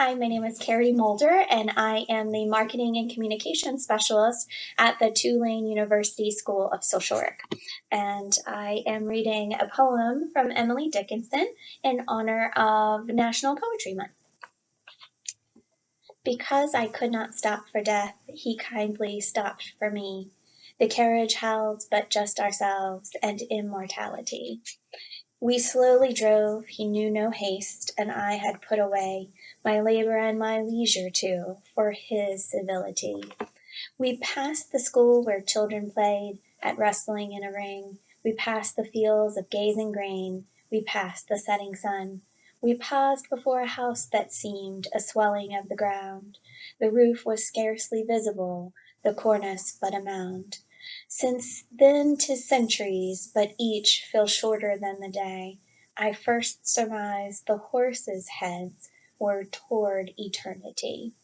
Hi, my name is Carrie Mulder, and I am the Marketing and Communication Specialist at the Tulane University School of Social Work. And I am reading a poem from Emily Dickinson in honor of National Poetry Month. Because I could not stop for death, he kindly stopped for me. The carriage held but just ourselves and immortality. We slowly drove, he knew no haste, and I had put away My labour and my leisure too, for his civility. We passed the school where children played At wrestling in a ring, We passed the fields of gazing grain, We passed the setting sun. We paused before a house that seemed A swelling of the ground; The roof was scarcely visible, The cornice but a mound. Since then 'tis centuries, but each Feels shorter than the day I first surmised the horses' heads Were toward eternity.